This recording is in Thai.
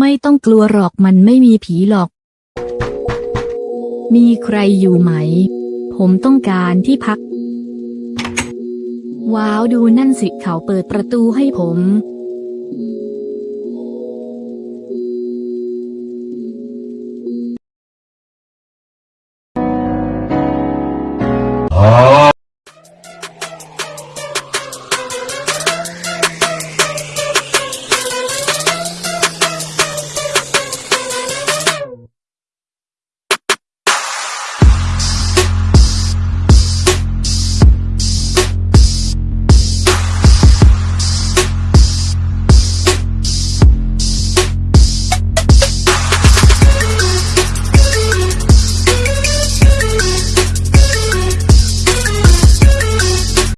ไม่ต้องกลัวหรอกมันไม่มีผีหรอก มีใครอยู่ไหม ผมต้องการที่พัก ว้าวดูนั่นสิเขาเปิดประตูให้ผม